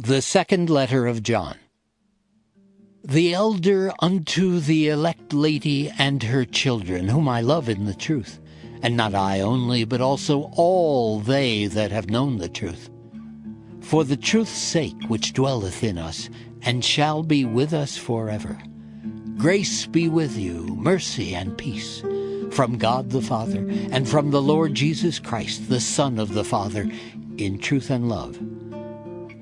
The second letter of John. The elder unto the elect lady and her children, whom I love in the truth, and not I only, but also all they that have known the truth. For the truth's sake which dwelleth in us, and shall be with us forever. Grace be with you, mercy and peace, from God the Father, and from the Lord Jesus Christ, the Son of the Father, in truth and love.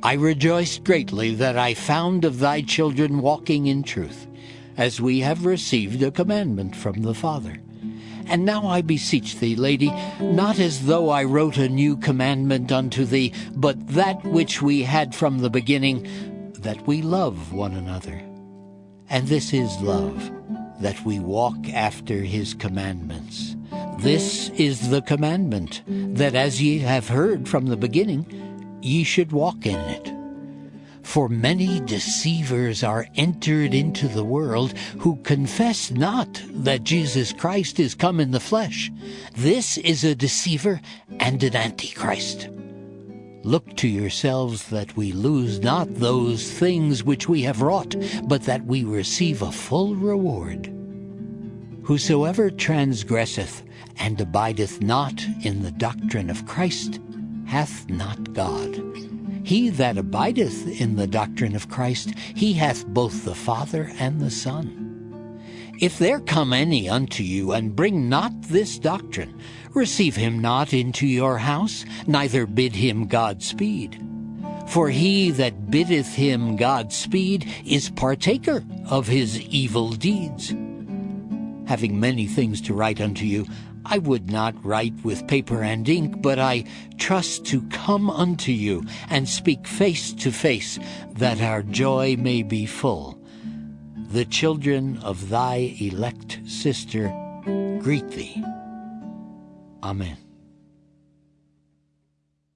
I rejoiced greatly that I found of thy children walking in truth, as we have received a commandment from the Father. And now I beseech thee, lady, not as though I wrote a new commandment unto thee, but that which we had from the beginning, that we love one another. And this is love, that we walk after his commandments. This is the commandment, that as ye have heard from the beginning, ye should walk in it. For many deceivers are entered into the world who confess not that Jesus Christ is come in the flesh. This is a deceiver and an antichrist. Look to yourselves that we lose not those things which we have wrought, but that we receive a full reward. Whosoever transgresseth and abideth not in the doctrine of Christ hath not God. He that abideth in the doctrine of Christ, he hath both the Father and the Son. If there come any unto you, and bring not this doctrine, receive him not into your house, neither bid him Godspeed. For he that biddeth him Godspeed is partaker of his evil deeds. Having many things to write unto you, I would not write with paper and ink, but I trust to come unto you and speak face to face, that our joy may be full. The children of thy elect sister greet thee. Amen.